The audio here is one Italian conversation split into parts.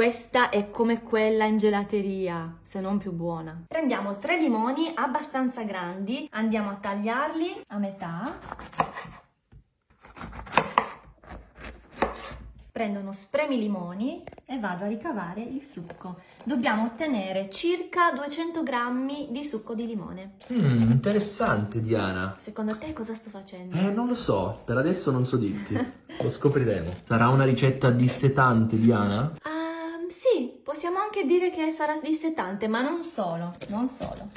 Questa è come quella in gelateria, se non più buona. Prendiamo tre limoni abbastanza grandi, andiamo a tagliarli a metà. Prendo uno spremi limoni e vado a ricavare il succo. Dobbiamo ottenere circa 200 grammi di succo di limone. Mmm, interessante Diana. Secondo te cosa sto facendo? Eh, non lo so, per adesso non so dirti. lo scopriremo. Sarà una ricetta dissetante, Diana? Anche dire che sarà dissetante, ma non solo, non solo.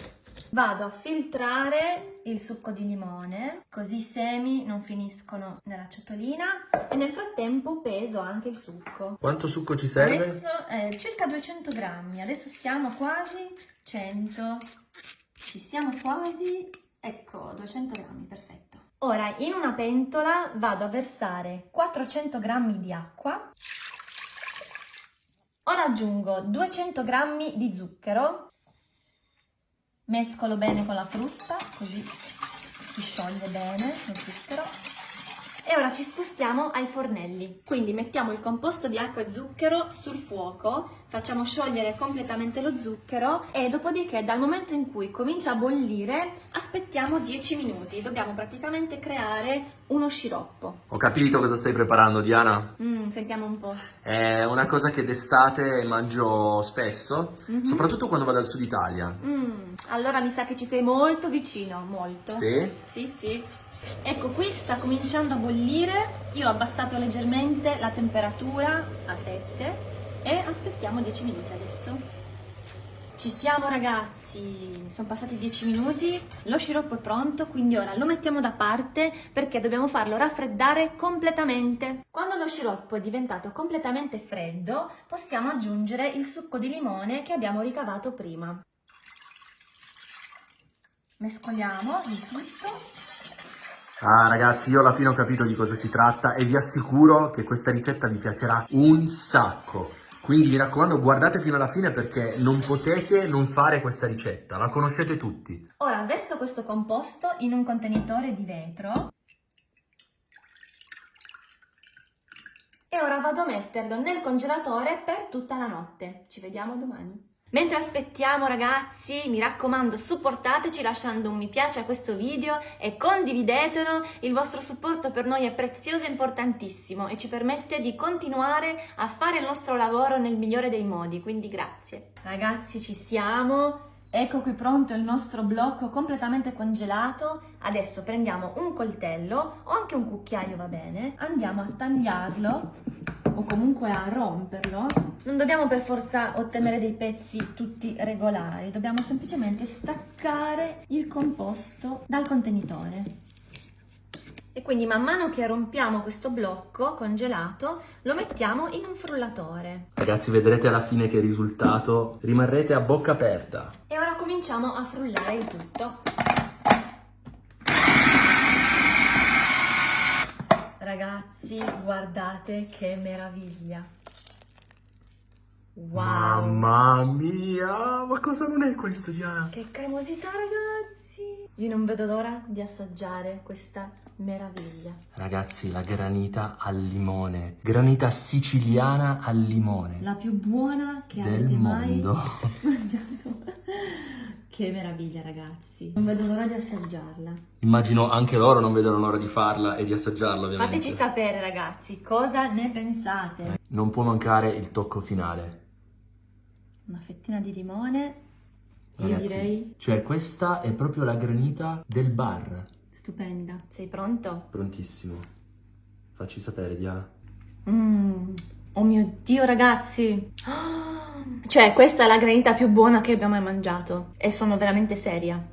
Vado a filtrare il succo di limone, così i semi non finiscono nella ciotolina e nel frattempo peso anche il succo. Quanto succo ci serve? Adesso eh, circa 200 grammi, adesso siamo quasi 100, ci siamo quasi, ecco 200 grammi, perfetto. Ora in una pentola vado a versare 400 grammi di acqua, ora aggiungo 200 grammi di zucchero. Mescolo bene con la frusta così si scioglie bene lo zucchero e ora ci spostiamo ai fornelli quindi mettiamo il composto di acqua e zucchero sul fuoco facciamo sciogliere completamente lo zucchero e dopodiché dal momento in cui comincia a bollire aspettiamo 10 minuti dobbiamo praticamente creare uno sciroppo ho capito cosa stai preparando Diana mm, sentiamo un po' è una cosa che d'estate mangio spesso mm -hmm. soprattutto quando vado al sud Italia mm. Allora mi sa che ci sei molto vicino, molto. Sì? Sì, sì. Ecco, qui sta cominciando a bollire. Io ho abbassato leggermente la temperatura a 7 e aspettiamo 10 minuti adesso. Ci siamo ragazzi, sono passati 10 minuti, lo sciroppo è pronto, quindi ora lo mettiamo da parte perché dobbiamo farlo raffreddare completamente. Quando lo sciroppo è diventato completamente freddo, possiamo aggiungere il succo di limone che abbiamo ricavato prima mescoliamo il tutto. Ah ragazzi, io alla fine ho capito di cosa si tratta e vi assicuro che questa ricetta vi piacerà un sacco. Quindi mi raccomando guardate fino alla fine perché non potete non fare questa ricetta, la conoscete tutti. Ora verso questo composto in un contenitore di vetro e ora vado a metterlo nel congelatore per tutta la notte. Ci vediamo domani. Mentre aspettiamo ragazzi, mi raccomando supportateci lasciando un mi piace a questo video e condividetelo, il vostro supporto per noi è prezioso e importantissimo e ci permette di continuare a fare il nostro lavoro nel migliore dei modi, quindi grazie. Ragazzi ci siamo, ecco qui pronto il nostro blocco completamente congelato, adesso prendiamo un coltello o anche un cucchiaio va bene, andiamo a tagliarlo o comunque a romperlo, non dobbiamo per forza ottenere dei pezzi tutti regolari, dobbiamo semplicemente staccare il composto dal contenitore. E quindi man mano che rompiamo questo blocco congelato lo mettiamo in un frullatore. Ragazzi vedrete alla fine che risultato rimarrete a bocca aperta. E ora cominciamo a frullare il tutto. Ragazzi, guardate che meraviglia. Wow. Mamma mia, ma cosa non è questo, Diana? Che cremosità, ragazzi. Io non vedo l'ora di assaggiare questa meraviglia. Ragazzi, la granita al limone. Granita siciliana al limone. La più buona che Del avete mondo. mai mangiato. Che meraviglia ragazzi, non vedo l'ora di assaggiarla. Immagino anche loro non vedono l'ora di farla e di assaggiarla ovviamente. Fateci sapere ragazzi, cosa ne pensate? Non può mancare il tocco finale. Una fettina di limone, ragazzi, io direi... Cioè questa è proprio la granita del bar. Stupenda, sei pronto? Prontissimo. Facci sapere Diana. Mmm, oh mio Dio ragazzi! Oh! Cioè, questa è la granita più buona che abbiamo mai mangiato e sono veramente seria.